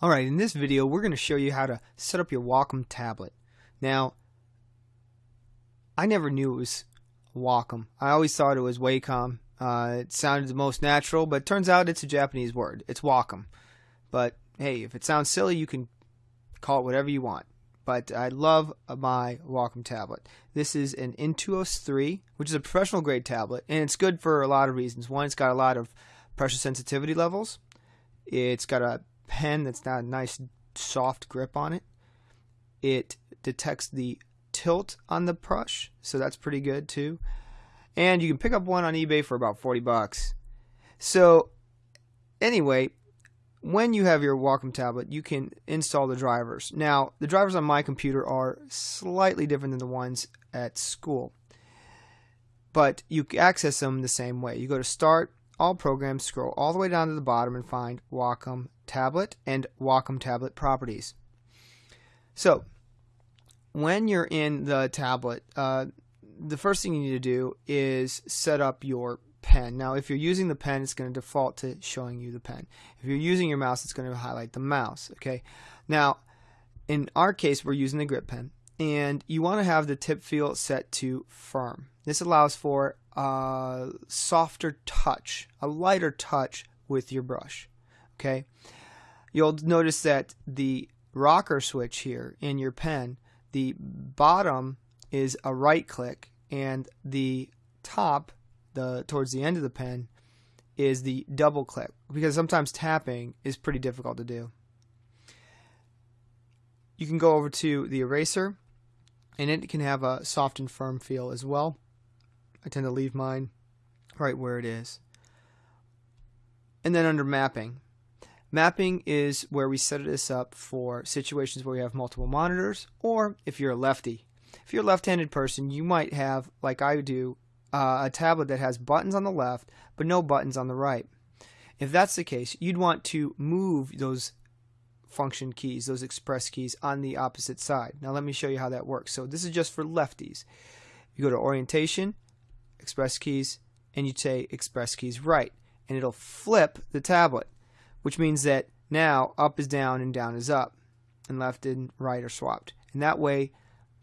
Alright, in this video we're going to show you how to set up your Wacom tablet. Now, I never knew it was Wacom. I always thought it was Wacom. Uh, it sounded the most natural, but turns out it's a Japanese word. It's Wacom. But hey, if it sounds silly, you can call it whatever you want. But I love my Wacom tablet. This is an Intuos 3, which is a professional grade tablet, and it's good for a lot of reasons. One, it's got a lot of pressure sensitivity levels. It's got a pen that's got a nice soft grip on it. It detects the tilt on the brush, so that's pretty good too. And you can pick up one on eBay for about 40 bucks. So anyway, when you have your Wacom tablet, you can install the drivers. Now, the drivers on my computer are slightly different than the ones at school. But you can access them the same way. You go to Start, All Programs, scroll all the way down to the bottom and find Wacom tablet and Wacom tablet properties. So, when you're in the tablet, uh, the first thing you need to do is set up your pen. Now, if you're using the pen, it's going to default to showing you the pen. If you're using your mouse, it's going to highlight the mouse. Okay. Now, in our case, we're using the grip pen, and you want to have the tip feel set to firm. This allows for a softer touch, a lighter touch with your brush. Okay you'll notice that the rocker switch here in your pen, the bottom is a right click and the top, the towards the end of the pen, is the double click because sometimes tapping is pretty difficult to do. You can go over to the eraser and it can have a soft and firm feel as well. I tend to leave mine right where it is. And then under mapping, Mapping is where we set this up for situations where we have multiple monitors, or if you're a lefty. If you're a left-handed person, you might have, like I do, uh, a tablet that has buttons on the left, but no buttons on the right. If that's the case, you'd want to move those function keys, those express keys, on the opposite side. Now let me show you how that works. So this is just for lefties. You go to Orientation, Express Keys, and you say Express Keys right, and it'll flip the tablet which means that now up is down and down is up, and left and right are swapped. And that way,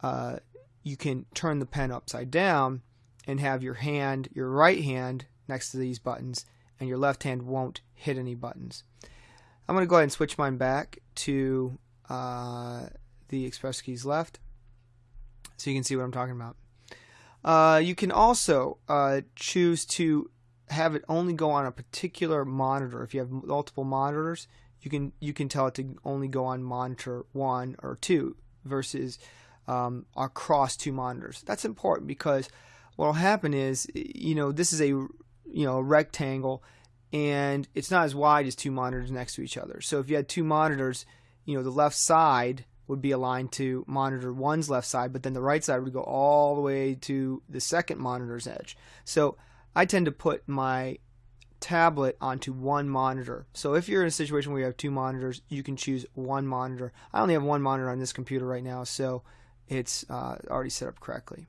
uh, you can turn the pen upside down and have your hand, your right hand, next to these buttons, and your left hand won't hit any buttons. I'm going to go ahead and switch mine back to uh, the express keys left so you can see what I'm talking about. Uh, you can also uh, choose to have it only go on a particular monitor. If you have multiple monitors, you can you can tell it to only go on monitor one or two versus um, across two monitors. That's important because what will happen is you know this is a you know a rectangle and it's not as wide as two monitors next to each other. So if you had two monitors, you know the left side would be aligned to monitor one's left side, but then the right side would go all the way to the second monitor's edge. So I tend to put my tablet onto one monitor. So if you're in a situation where you have two monitors, you can choose one monitor. I only have one monitor on this computer right now, so it's uh, already set up correctly.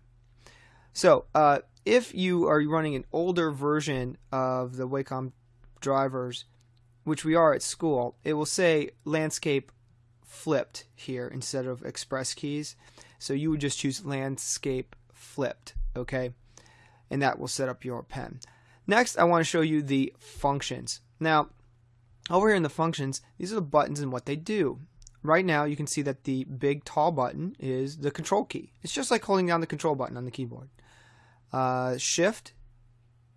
So uh, if you are running an older version of the Wacom drivers, which we are at school, it will say landscape flipped here instead of express keys. So you would just choose landscape flipped, okay? And that will set up your pen. Next, I want to show you the functions. Now, over here in the functions, these are the buttons and what they do. Right now, you can see that the big tall button is the control key. It's just like holding down the control button on the keyboard. Uh, shift,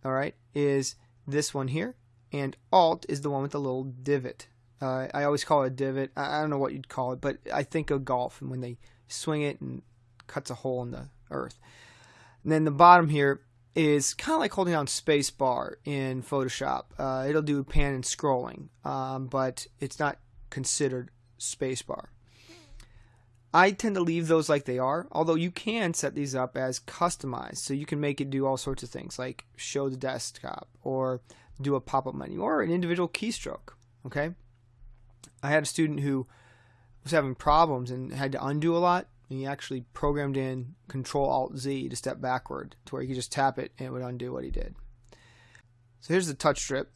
all right, is this one here, and Alt is the one with the little divot. Uh, I always call it a divot. I don't know what you'd call it, but I think of golf and when they swing it and cuts a hole in the earth. And then the bottom here is kind of like holding down space bar in Photoshop. Uh, it'll do pan and scrolling, um, but it's not considered space bar. I tend to leave those like they are, although you can set these up as customized. So you can make it do all sorts of things like show the desktop or do a pop up menu or an individual keystroke. Okay. I had a student who was having problems and had to undo a lot and he actually programmed in Control Alt Z to step backward to where he could just tap it and it would undo what he did. So here's the touch strip.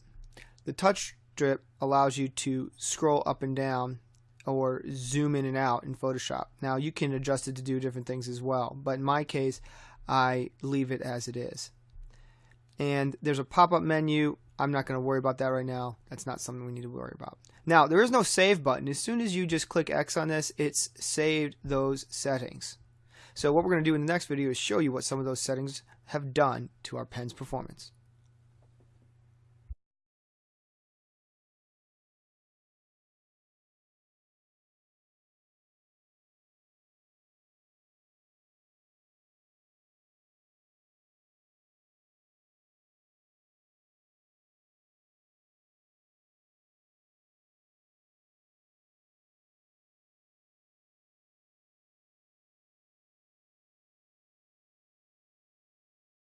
The touch strip allows you to scroll up and down or zoom in and out in Photoshop. Now you can adjust it to do different things as well, but in my case, I leave it as it is. And there's a pop-up menu. I'm not going to worry about that right now. That's not something we need to worry about. Now, there is no save button. As soon as you just click X on this, it's saved those settings. So what we're going to do in the next video is show you what some of those settings have done to our pen's performance.